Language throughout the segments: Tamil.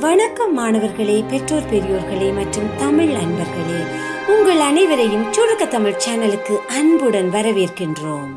வணக்கம் மாணவர்களே பெற்றோர் பெரியோர்களே மற்றும் தமிழ் அன்பர்களே. உங்கள் அனைவரையும் சுருக்க தமிழ் சேனலுக்கு அன்புடன் வரவேற்கின்றோம்.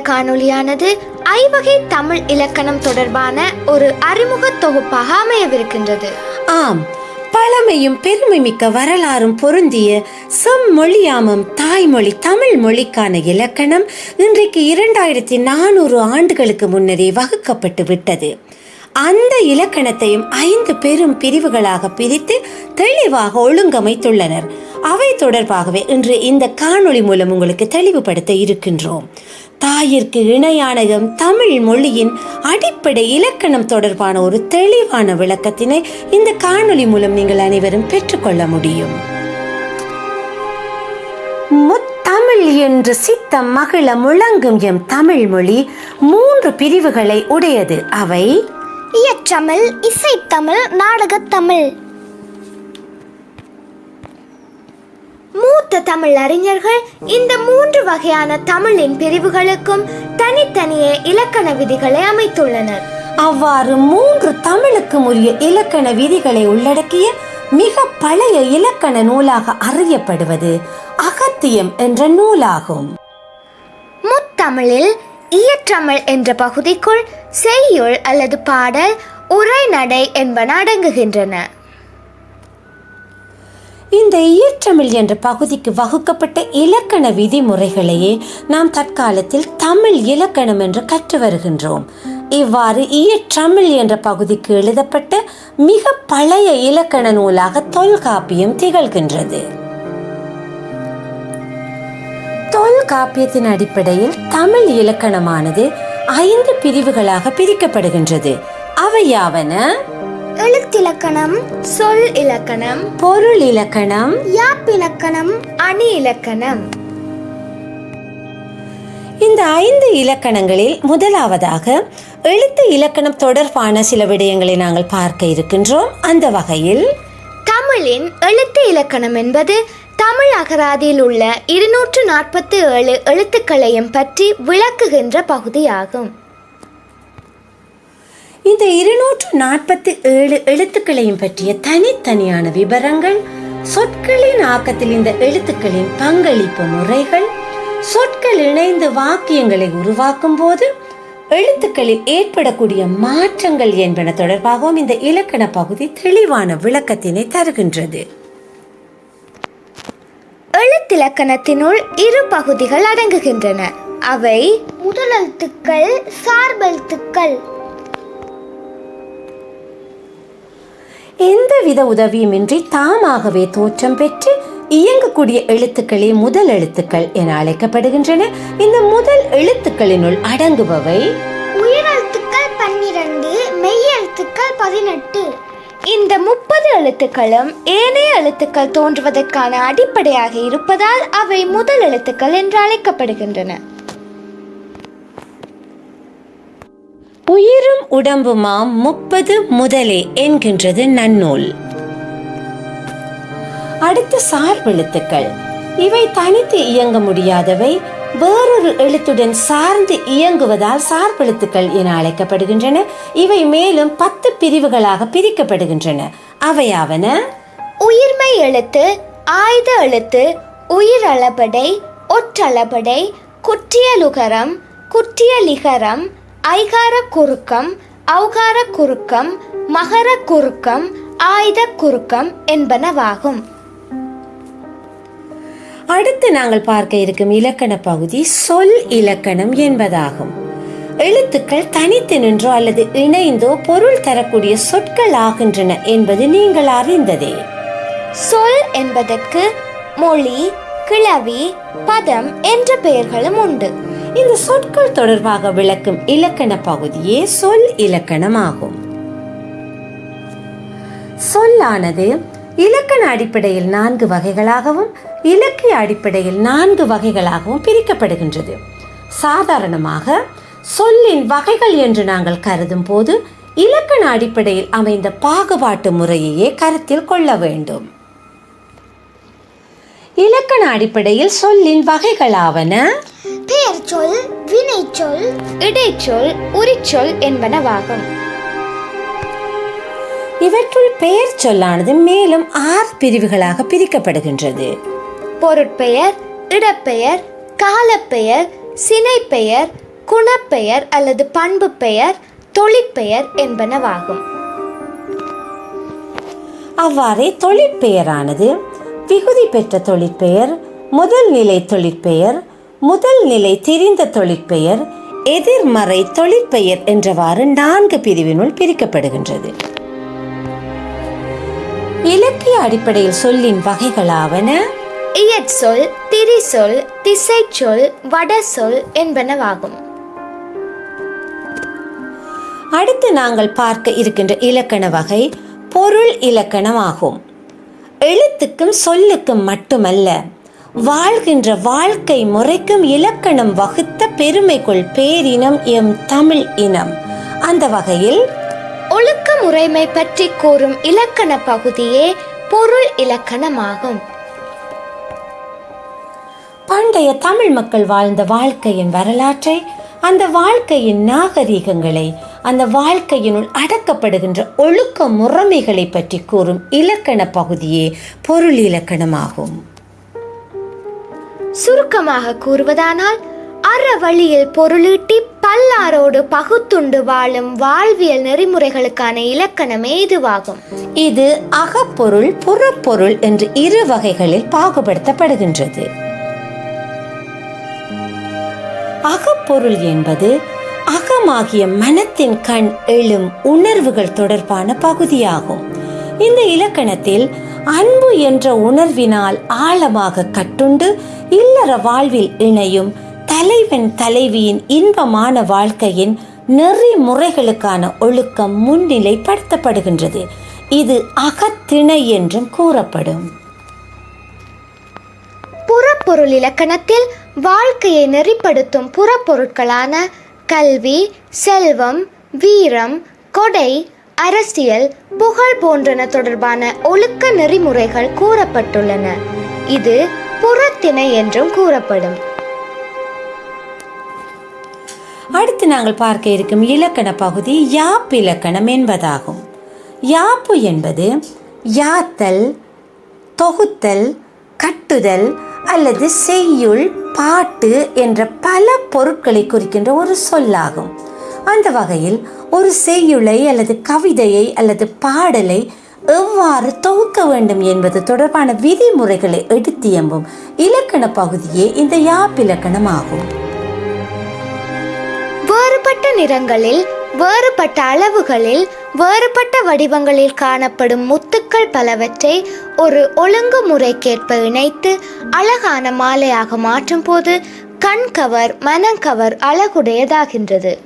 காணொலியானது காணொளியானது ஐவகை தமிழ் இலக்கணம் தொடர்பான ஒரு அறிமுக தொகுப்பாக அமையவிருக்கின்றது. ஆம் பழமையும் பெருமைமிக்க வரலாறும் பொருந்திய செம்மொழியாமம் தாய்மொழி தமிழ் மொழிக்கான இலக்கணம் இன்றைக்கு இரண்டாயிரத்தி நானூறு ஆண்டுகளுக்கு முன்னரே வகுக்கப்பட்டு விட்டது. அந்த இலக்கணத்தையும் ஐந்து பெரும் பிரிவுகளாக பிரித்து தெளிவாக ஒழுங்கமைத்துள்ளனர். அவை தொடர்பாகவே இன்று இந்த காணொளி மூலம் உங்களுக்கு தெளிவுபடுத்த இருக்கின்றோம். தாயிற்கு இணையானகம் தமிழ் மொழியின் அடிப்படை இலக்கணம் தொடர்பான ஒரு தெளிவான விளக்கத்தினை இந்த காணொளி மூலம் நீங்கள் அனைவரும் பெற்றுக்கொள்ள முடியும். முத்தமிழ் என்று சித்தம் மகிழ முழங்கும் எம் தமிழ் மொழி மூன்று பிரிவுகளை உடையது. அவை இயற்றமிழ் இசைத்தமிழ் நாடகத்தமிழ். தமிழ் அறிஞர்கள் இந்த மூன்று வகையான தமிழின் பிரிவுகளுக்கும் தனித்தனியே இலக்கண விதிகளை அமைத்துள்ளனர். அவ்வாறு மூன்று தமிழுக்கும் உரிய இலக்கண விதிகளை உள்ளடக்கிய மிக பழைய இலக்கண நூலாக அறியப்படுவது அகத்தியம் என்ற நூலாகும். முத்தமிழில் இயற்றமிழ் என்ற பகுதிக்குள் செய்யுள் அல்லது பாடல் உரைநடை என்பன அடங்குகின்றன. இந்த இயற்றமிழ் என்ற பகுதிக்கு வகுக்கப்பட்ட இலக்கண விதிமுறைகளையே நாம் தற்காலத்தில் தமிழ் இலக்கணம் என்று கற்று வருகின்றோம். இவ்வாறு இயற்றமிழ் என்ற பகுதிக்கு எழுதப்பட்ட மிக பழைய இலக்கண நூலாக தொல்காப்பியம் திகழ்கின்றது. தொல்காப்பியத்தின் அடிப்படையில் தமிழ் இலக்கணமானது ஐந்து பிரிவுகளாக பிரிக்கப்படுகின்றது. அவையாவன எழுத்திலக்கணம் சொல் இலக்கணம் பொருள் இலக்கணம் யாப்பிலக்கணம் அணி இலக்கணம். இந்த ஐந்து இலக்கணங்களில் முதலாவதாக எழுத்து இலக்கணம் தொடர்பான சில விடயங்களை நாங்கள் பார்க்க இருக்கின்றோம். அந்த வகையில் தமிழின் எழுத்து இலக்கணம் என்பது தமிழ் அகராதியில் உள்ள இருநூற்று நாற்பத்தி ஏழு எழுத்துக்களையும் பற்றி விளக்குகின்ற பகுதியாகும். இந்த இருநூற்று நாற்பத்தி ஏழு எழுத்துக்களையும் பற்றிய தனித்தனியான விவரங்கள் சொற்களின் ஆக்கத்தில் இந்த எழுத்துக்களின் பங்களிப்பு முறைகள் சொற்கள் இணைந்து வாக்கியங்களை உருவாக்கும் போது எழுத்துக்களில் ஏற்படக்கூடிய மாற்றங்கள் என்பன தொடர்பாகவும் இந்த இலக்கண பகுதி தெளிவான விளக்கத்தினை தருகின்றது. எழுத்திலக்கணத்தினுள் இரு பகுதிகள் அடங்குகின்றன. அவை முதலெழுத்துக்கள் சார்பெழுத்துக்கள். எந்தவித உதவியுமின்றி தாமாகவே தோற்றம் பெற்று இயங்கக்கூடிய எழுத்துக்களே முதல் எழுத்துக்கள் என அழைக்கப்படுகின்றன. இந்த முதல் எழுத்துக்களினுள் அடங்குபவை உயிரெழுத்துக்கள் பன்னிரண்டு மெய்யெழுத்துக்கள் பதினெட்டு. இந்த முப்பது எழுத்துக்களும் ஏனைய எழுத்துக்கள் தோன்றுவதற்கான அடிப்படையாக இருப்பதால் அவை முதல் எழுத்துக்கள் என்று அழைக்கப்படுகின்றன. உயிரும் உடம்புமாம் முப்பது முதலே என்கின்றது நன்னூல். அடுத்து சார்பெழுத்துக்கள் இவை தனித்து இயங்க முடியாதவை வேறொரு எழுத்துடன் சார்ந்து இயங்குவதால் சார்பெழுத்துக்கள் என அழைக்கப்படுகின்றன. இவை மேலும் பத்து பிரிவுகளாக பிரிக்கப்படுகின்றன. அவையாவன? உயிர்மை எழுத்து ஆயுத எழுத்து உயிர் அளபடை ஒற்றளபடை குற்றியலுகரம் குற்றியலிகரம் ஐகார குறுக்கம் ஔகார குறுக்கம் மகர குறுக்கம் ஆயுத குறுக்கம் என்பனவாகும். அடுத்து நாங்கள் பார்க்க இருக்கும் இலக்கண பகுதி சொல் இலக்கணம் என்பதாகும். எழுத்துக்கள் தனித்து நின்றோ அல்லது இணைந்தோ பொருள் தரக்கூடிய சொற்கள் ஆகின்றன என்பது நீங்கள் அறிந்ததே. சொல் என்பதற்கு மொழி கிளவி பதம் என்ற பெயர்களும் உண்டு. இந்த சொற்கள் தொடர்பாக விளக்கும் இலக்கண பகுதியே சொல் இலக்கணம் ஆகும் சொல்லானது இலக்கண அடிப்படையில் நான்கு வகைகளாகவும் இலக்கிய அடிப்படையில் நான்கு வகைகளாகவும் பிரிக்கப்படுகின்றது. சாதாரணமாக சொல்லின் வகைகள் என்று நாங்கள் கருதும் போது இலக்கண அடிப்படையில் அமைந்த பாகுபாட்டு முறையையே கருத்தில் கொள்ள வேண்டும். இலக்கண அடிப்படையில் சொல்லின் வகைகளாவன பெயர் சொல் வினைச்சொல் இடைச்சொல் உரிச்சொல் என்பனவாகும் இவற்றுள் பெயர் சொல்லானது மேலும் ஆறு பிரிவுகளாக பிரிக்கப்படுகின்றது. பொருட்பெயர் இடப்பெயர் காலப்பெயர் சினைப்பெயர் குணப்பெயர் அல்லது பண்பு பெயர் தொழிற்பெயர் என்பனவாகும் அவ்வாறே தொழிற்பெயரானது விகுதி பெற்ற தொழிற்பெயர் முதல் நிலை தொழிற்பெயர் முதல் நிலை தெரிந்த தொழிற்பெயர் எதிர்மறை தொழிற்பெயர் என்றவாறு நான்கு பிரிவினுள் பிரிக்கப்படுகின்றது. இலக்கிய அடிப்படையில் சொல்லின் வகைகளாவன இயற்சொல் திரிசொல் திசைச்சொல் வடசொல் என்பனவாகும். அடுத்து நாங்கள் பார்க்க இருக்கின்ற இலக்கண வகை பொருள் இலக்கணமாகும். எழுத்துக்கும் சொல்லுக்கும் மட்டுமல்ல வாழ்கின்ற வாழ்க்கை முறைக்கும் இலக்கணம் வகுத்த பெருமைக்குள் பேரினம் எம் தமிழ் இனம். அந்த வகையில் ஒழுக்க முறைமை பற்றி கூறும் இலக்கண பகுதியே பொருள் இலக்கணமாகும். பண்டைய தமிழ் மக்கள் வாழ்ந்த வாழ்க்கையின் வரலாற்றை அந்த வாழ்க்கையின் நாகரீகங்களை அந்த வாழ்க்கையினுள் அடக்கப்படுகின்ற ஒழுக்க முறைமைகளை பற்றி கூறும் இலக்கண பகுதியே பொருள் இலக்கணமாகும். சுருக்கமாக கூறுவதானால் அற வழியில் பொருளீட்டி பல்லாரோடு பகுத்துண்டு வாழும் வாழ்வியல் நெறிமுறைகளுக்கான இலக்கணமே இதுவாகும் இது அகப்பொருள் புறப்பொருள் என்று இரு வகைகளில் பாகுபடுத்தப்படுகின்றது. அகப்பொருள் என்பது அகமாகிய மனத்தின் கண் எழும் உணர்வுகள் தொடர்பான பகுதியாகும். இந்த இலக்கணத்தில் அன்பு என்ற உணர்வினால் ஆழமாக கட்டுண்டு இல்லற வாழ்வில் இணையும் தலைவன் தலைவியின் இன்பமான வாழ்க்கையின் நெறிமுறைகளுக்கான ஒழுக்கம் முன்னிலைப்படுத்தப்படுகின்றது. இது அகத்திணை என்றும் கூறப்படும். புறப்பொருள் இலக்கணத்தில் வாழ்க்கையை நெறிப்படுத்தும் புறப்பொருட்களான கல்வி செல்வம் வீரம் கொடை அரசியல் புகழ் போன்றன தொடர்பான ஒழுக்க நெறிமுறைகள் கூறப்பட்டுள்ளன. இது புறத்திணை என்றும் கூறப்படும். அடுத்து நாங்கள் பார்க்க இருக்கும் இலக்கண பகுதி யாப்பு இலக்கணம் என்பதாகும். யாப்பு என்பது யாத்தல் தொகுத்தல் கட்டுதல் அல்லது செய்யுள் பாட்டு என்ற பல பொருட்களை குறிக்கின்ற ஒரு சொல்லாகும். அந்த வகையில் ஒரு செய்யுளை அல்லது கவிதையை அல்லது பாடலை எவ்வாறு தொகுக்க வேண்டும் என்பது தொடர்பான விதிமுறைகளை எடுத்தியம்பும் இலக்கண பகுதியே இந்த யாப்பிலக்கணம் ஆகும் வேறுபட்ட நிறங்களில் வேறுபட்ட அளவுகளில் வேறுபட்ட வடிவங்களில் காணப்படும் முத்துக்கள் பலவற்றை ஒரு ஒழுங்குமுறைக்கேற்ப இணைத்து அழகான மாலையாக மாற்றும் போது கண்கவர் மனங்கவர் அழகுடையதாகின்றது.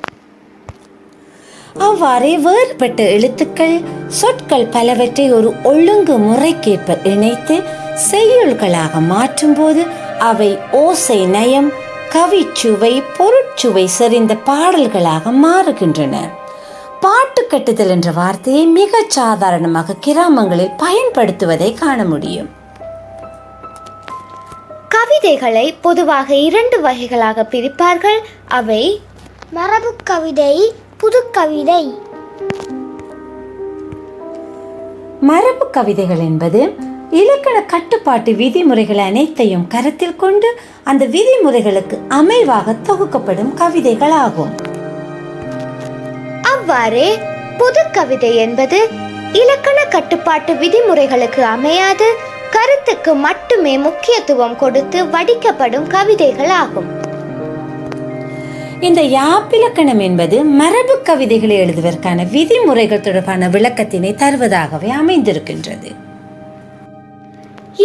அவ்வாறே வேறுபட்ட எழுத்துக்கள் சொற்கள் பலவற்றை ஒரு ஒழுங்கு முறைக்கேற்ப இணைத்து செய்யுள்களாக மாற்றும்போது அவை ஓசை நயம் கவிச்சுவை பொருட்சுவை செறிந்த பாடல்களாக மாறுகின்றன. பாட்டு கட்டுதல் என்ற வார்த்தையை மிகச் சாதாரணமாக கிராமங்களில் பயன்படுத்துவதை காண முடியும். கவிதைகளை பொதுவாக இரண்டு வகைகளாக பிரிப்பார்கள். அவை மரபு கவிதை புதுக்கவிதை. மரபு கவிதைகள் என்பது இலக்கண கட்டுப்பாட்டு விதிமுறைகள் அனைத்தையும் கருத்தில் கொண்டு அந்த விதிமுறைகளுக்கு அமைவாக தொகுக்கப்படும் கவிதைகள் ஆகும் அவ்வாறே புதுக்கவிதை என்பது இலக்கண கட்டுப்பாட்டு விதிமுறைகளுக்கு அமையாது கருத்துக்கு மட்டுமே முக்கியத்துவம் கொடுத்து வடிக்கப்படும் கவிதைகள் ஆகும் இந்த யாப்பிலக்கணம் என்பது மரபு கவிதைகளை எழுதுவதற்கான விதிமுறைகள் தொடர்பான விளக்கத்தினை தருவதாகவே அமைந்திருக்கின்றது.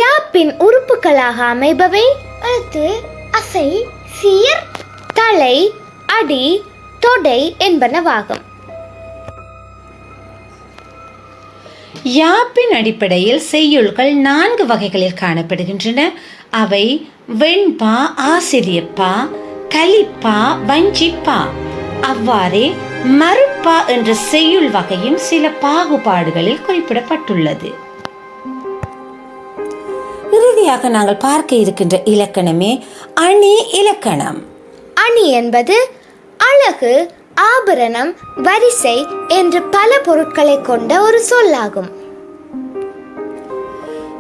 யாப்பின் உறுப்புகளாக அமைபவை எழுத்து அசை சீர் தலை அடி தொடை என்பனவாகும். யாப்பின் அடிப்படையில் செய்யுள்கள் நான்கு வகைகளில் காணப்படுகின்றன. அவை வெண்பா ஆசிரியப்பா கலிப்பா வஞ்சிப்பா. அவ்வாறே மறுப்பா என்ற செய்யுள் வகையும் சில பாகுபாடுகளில் குறிப்பிடப்பட்டுள்ளது. இறுதியாக நாங்கள் பார்க்க இருக்கின்ற இலக்கணமே அணி இலக்கணம். அணி என்பது அழகு ஆபரணம் வரிசை என்று பல பொருட்களை கொண்ட ஒரு சொல்லாகும்.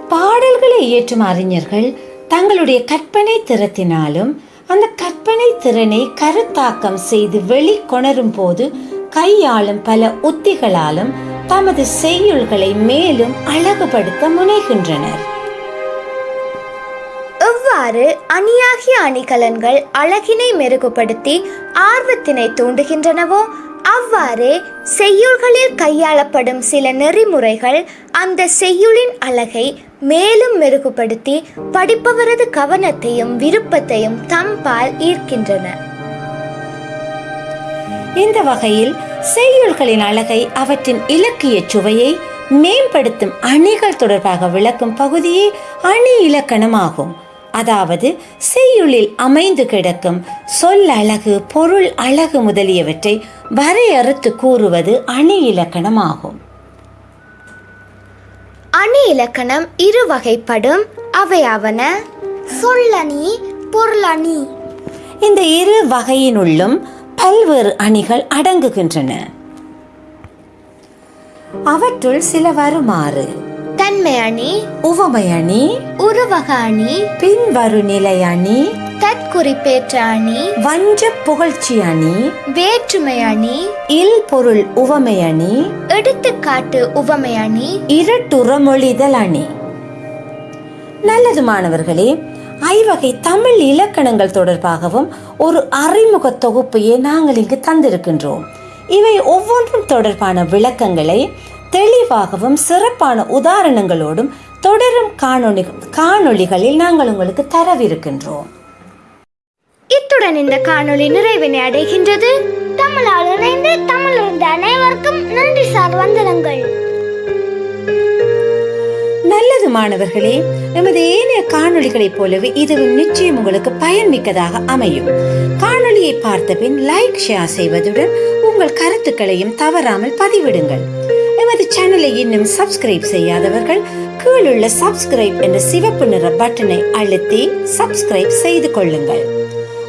பாடல்களை இயற்றும் அறிஞர்கள் தங்களுடைய கற்பனை திறத்தினாலும் அந்த கற்பனை திறனை கருத்தாக்கம் செய்து வெளிக்கொணரும் போது கையாளும் பல உத்திகளாலும் தமது செய்யுள்களை மேலும் அழகுபடுத்த முனைகின்றனர். இவ்வாறு அணியாகிய அணிகலன்கள் அழகினை மெருகுபடுத்தி ஆர்வத்தினை தூண்டுகின்றனவோ அவ்வாறே செய்யுள்களில் கையாளப்படும் சில நெறிமுறைகள் அந்த செய்யுளின் அழகை மேலும் மெருகுபடுத்தி படிப்பவரது கவனத்தையும் விருப்பத்தையும் தம்பால் ஈர்க்கின்றன. இந்த வகையில் செய்யுள்களின் அழகை அவற்றின் இலக்கிய சுவையை மேம்படுத்தும் அணிகள் தொடர்பாக விளக்கும் பகுதியே அணி இலக்கணமாகும். அதாவது செய்யுளில் அமைந்து கிடக்கும் சொல் அழகு பொருள் அழகு முதலியவற்றை வரையறுத்து கூறுவது அணி இலக்கணமாகும். அணி இலக்கணம் இரு வகைப்படும். அவையாவன சொல்லணி பொருளணி. இந்த இரு வகையினுள்ளும் பல்வேறு அணிகள் அடங்குகின்றன. அவற்றுள் சில வருமாறு தன்மை அணி உவமை அணி உருவக அணி பின்வரு நிலை அணி தற்குறிப்பேற்ற அணி வஞ்ச புகழ்ச்சி அணி வேற்றுமை அணி இல் பொருள் உவமை அணி எடுத்துக்காட்டு உவமை அணி இரட்டுறமொழிதல் அணி நல்லது மாணவர்களே ஐவகை தமிழ் இலக்கணங்கள் தொடர்பாகவும் ஒரு அறிமுக தொகுப்பையே நாங்கள் இங்கு தந்திருக்கின்றோம். இவை ஒவ்வொன்றும் தொடர்பான விளக்கங்களை தெளிவாகவும் சிறப்பான உதாரணங்களோடும் தொடரும் காணொளி காணொளிகளில் நாங்கள் உங்களுக்கு தரவிருக்கின்றோம். இத்துடன் இந்த காணொளி நிறைவினை அடைகின்றது. தமிழால் இணைந்து தமிழ் இருந்த அனைவருக்கும் நன்றி சார் வந்தனங்கள். நல்லது மாணவர்களே நமது ஏனைய காணொளிகளைப் போலவே இதுவும் நிச்சயம் உங்களுக்கு பயன்மிக்கதாக அமையும். காணொளியை பார்த்த பின் லைக் ஷேர் செய்வதுடன் உங்கள் கருத்துக்களையும் தவறாமல் பதிவிடுங்கள். சேனலை இன்னும் சப்ஸ்கிரைப் செய்யாதவர்கள் கீழுள்ள சப்ஸ்கிரைப் என்ற சிவப்பு நிற பட்டனை அழுத்தி சப்ஸ்கிரைப் செய்து கொள்ளுங்கள்.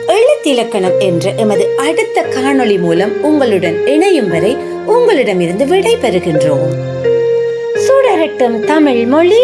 எழுத்திலக்கணம் என்ற எமது அடுத்த காணொளி மூலம் உங்களுடன் இணையும் வரை உங்களிடமிருந்து விடை பெறுகின்றோம் சுடரட்டும் தமிழ் மொழி.